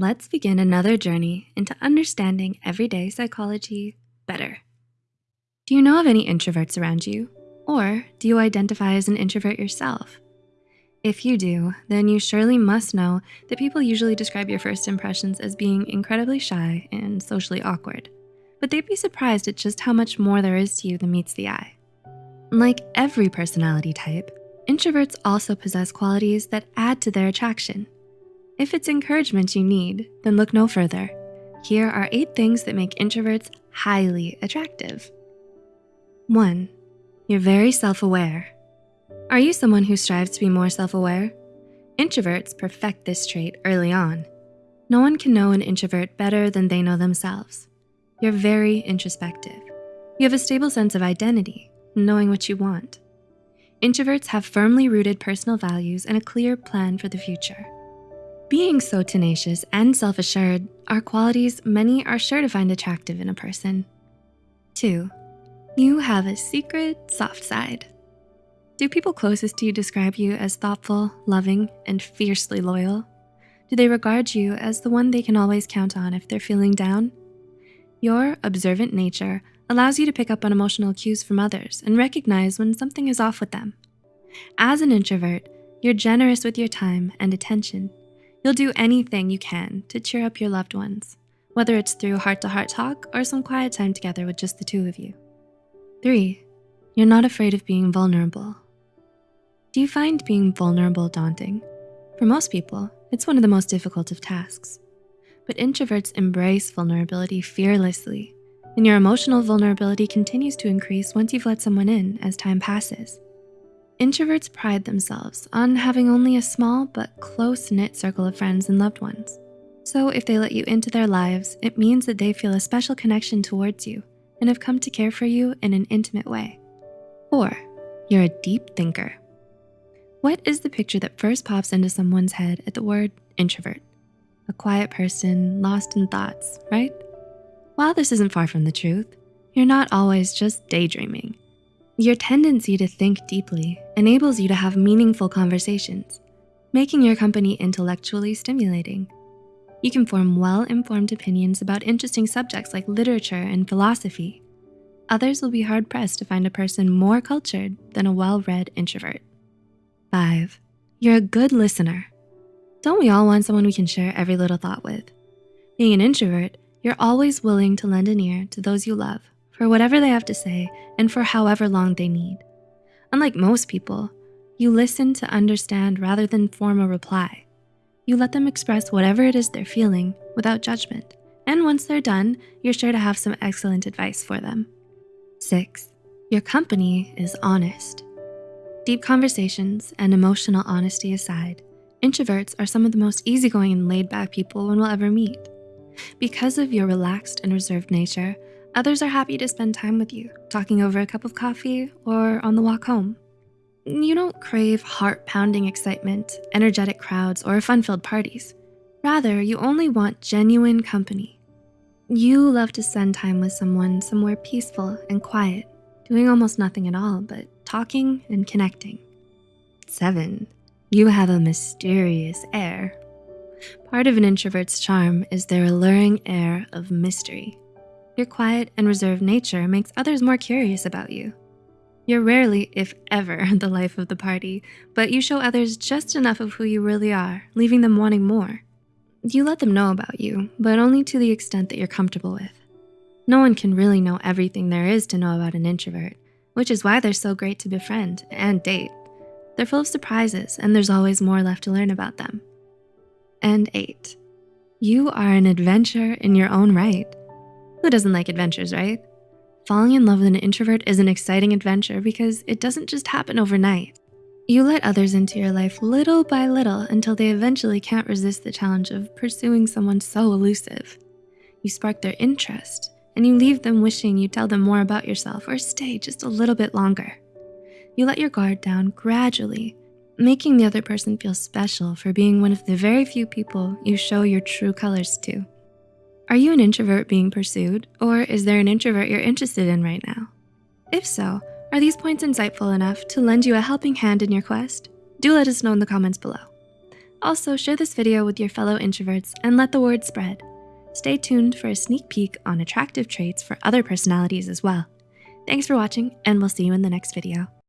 let's begin another journey into understanding everyday psychology better. Do you know of any introverts around you? Or do you identify as an introvert yourself? If you do, then you surely must know that people usually describe your first impressions as being incredibly shy and socially awkward, but they'd be surprised at just how much more there is to you than meets the eye. Like every personality type, introverts also possess qualities that add to their attraction. If it's encouragement you need, then look no further. Here are eight things that make introverts highly attractive. One, you're very self-aware. Are you someone who strives to be more self-aware? Introverts perfect this trait early on. No one can know an introvert better than they know themselves. You're very introspective. You have a stable sense of identity, knowing what you want. Introverts have firmly rooted personal values and a clear plan for the future. Being so tenacious and self-assured are qualities many are sure to find attractive in a person. Two, you have a secret soft side. Do people closest to you describe you as thoughtful, loving, and fiercely loyal? Do they regard you as the one they can always count on if they're feeling down? Your observant nature allows you to pick up on emotional cues from others and recognize when something is off with them. As an introvert, you're generous with your time and attention. You'll do anything you can to cheer up your loved ones, whether it's through heart-to-heart -heart talk or some quiet time together with just the two of you. Three, you're not afraid of being vulnerable. Do you find being vulnerable daunting? For most people, it's one of the most difficult of tasks. But introverts embrace vulnerability fearlessly, and your emotional vulnerability continues to increase once you've let someone in as time passes. Introverts pride themselves on having only a small but close-knit circle of friends and loved ones. So if they let you into their lives, it means that they feel a special connection towards you and have come to care for you in an intimate way. Four, you're a deep thinker. What is the picture that first pops into someone's head at the word introvert? A quiet person lost in thoughts, right? While this isn't far from the truth, you're not always just daydreaming. Your tendency to think deeply enables you to have meaningful conversations, making your company intellectually stimulating. You can form well-informed opinions about interesting subjects like literature and philosophy. Others will be hard-pressed to find a person more cultured than a well-read introvert. Five, you're a good listener. Don't we all want someone we can share every little thought with? Being an introvert, you're always willing to lend an ear to those you love for whatever they have to say and for however long they need. Unlike most people, you listen to understand rather than form a reply. You let them express whatever it is they're feeling without judgment. And once they're done, you're sure to have some excellent advice for them. Six, your company is honest. Deep conversations and emotional honesty aside, introverts are some of the most easygoing and laid back people one will ever meet. Because of your relaxed and reserved nature, others are happy to spend time with you, talking over a cup of coffee or on the walk home. You don't crave heart-pounding excitement, energetic crowds, or fun-filled parties. Rather, you only want genuine company. You love to spend time with someone somewhere peaceful and quiet, doing almost nothing at all but talking and connecting. Seven, you have a mysterious air. Part of an introvert's charm is their alluring air of mystery. Your quiet and reserved nature makes others more curious about you. You're rarely, if ever, the life of the party, but you show others just enough of who you really are, leaving them wanting more. You let them know about you, but only to the extent that you're comfortable with. No one can really know everything there is to know about an introvert, which is why they're so great to befriend and date. They're full of surprises and there's always more left to learn about them. And eight, you are an adventure in your own right. Who doesn't like adventures, right? Falling in love with an introvert is an exciting adventure because it doesn't just happen overnight. You let others into your life little by little until they eventually can't resist the challenge of pursuing someone so elusive. You spark their interest and you leave them wishing you tell them more about yourself or stay just a little bit longer. You let your guard down gradually, making the other person feel special for being one of the very few people you show your true colors to. Are you an introvert being pursued, or is there an introvert you're interested in right now? If so, are these points insightful enough to lend you a helping hand in your quest? Do let us know in the comments below. Also, share this video with your fellow introverts and let the word spread. Stay tuned for a sneak peek on attractive traits for other personalities as well. Thanks for watching, and we'll see you in the next video.